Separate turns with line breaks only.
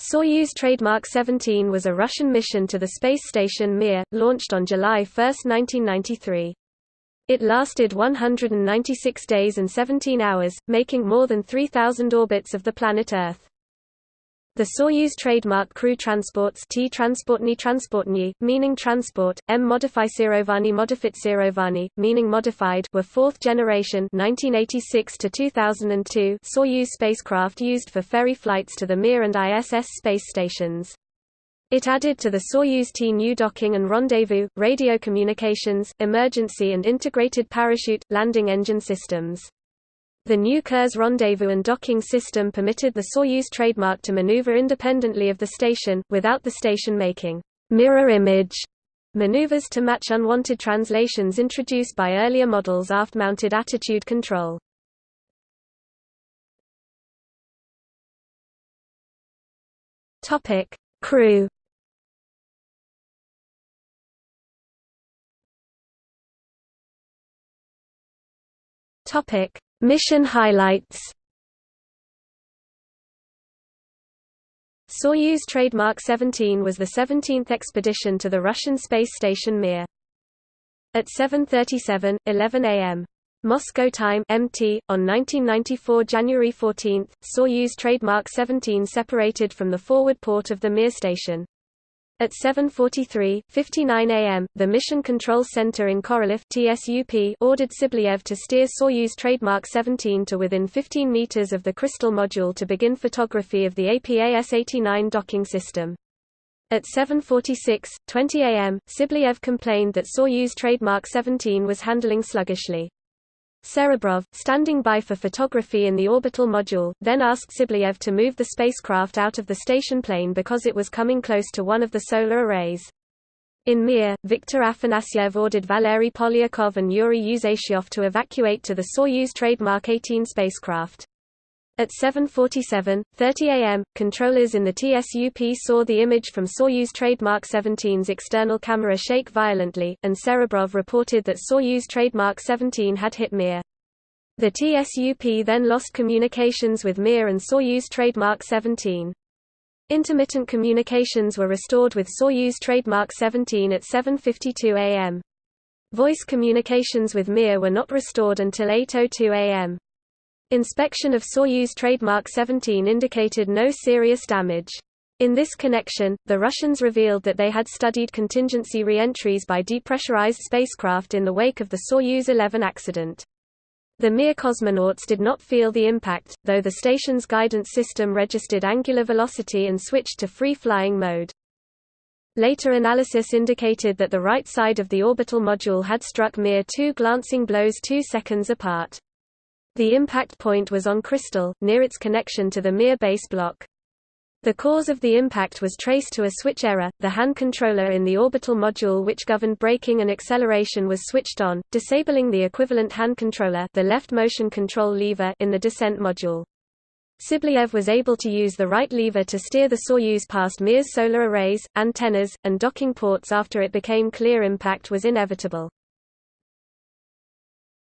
Soyuz Trademark 17 was a Russian mission to the space station Mir, launched on July 1, 1993. It lasted 196 days and 17 hours, making more than 3,000 orbits of the planet Earth. The Soyuz trademark crew transports T transportny transportny, meaning transport, M modificirovani modifitsirovani, meaning modified, were fourth generation 1986 to 2002 Soyuz spacecraft used for ferry flights to the Mir and ISS space stations. It added to the Soyuz T new docking and rendezvous, radio communications, emergency and integrated parachute, landing engine systems. The new Kurs rendezvous and docking system permitted the Soyuz trademark to maneuver independently of the station, without the station making mirror image maneuvers to match unwanted translations introduced by earlier models aft-mounted attitude control. Topic: Crew Topic: Mission highlights Soyuz trademark 17 was the 17th expedition to the Russian space station Mir. At 7:37, 11 a.m. Moscow time MT on 1994 January 14, Soyuz trademark 17 separated from the forward port of the Mir station. At 7.43, 59 am, the Mission Control Center in Korolev TSUP ordered Tsibliyev to steer Soyuz trademark 17 to within 15 meters of the crystal module to begin photography of the APAS-89 docking system. At 7.46, 20 am, Tsibliyev complained that Soyuz trademark 17 was handling sluggishly. Serebrov, standing by for photography in the orbital module, then asked Tsibliyev to move the spacecraft out of the station plane because it was coming close to one of the solar arrays. In Mir, Viktor Afanasyev ordered Valery Polyakov and Yuri Usachev to evacuate to the Soyuz trademark 18 spacecraft. At 7.47, 30 am, controllers in the TSUP saw the image from Soyuz trademark 17's external camera shake violently, and Serebrov reported that Soyuz trademark 17 had hit Mir. The TSUP then lost communications with Mir and Soyuz trademark 17. Intermittent communications were restored with Soyuz trademark 17 at 7.52 am. Voice communications with Mir were not restored until 8.02 am. Inspection of Soyuz trademark 17 indicated no serious damage. In this connection, the Russians revealed that they had studied contingency re-entries by depressurized spacecraft in the wake of the Soyuz 11 accident. The Mir cosmonauts did not feel the impact, though the station's guidance system registered angular velocity and switched to free-flying mode. Later analysis indicated that the right side of the orbital module had struck Mir two glancing blows two seconds apart. The impact point was on Crystal, near its connection to the Mir base block. The cause of the impact was traced to a switch error. The hand controller in the orbital module which governed braking and acceleration was switched on, disabling the equivalent hand controller, the left motion control lever in the descent module. Tsibliyev was able to use the right lever to steer the Soyuz past Mir's solar arrays, antennas, and docking ports after it became clear impact was inevitable.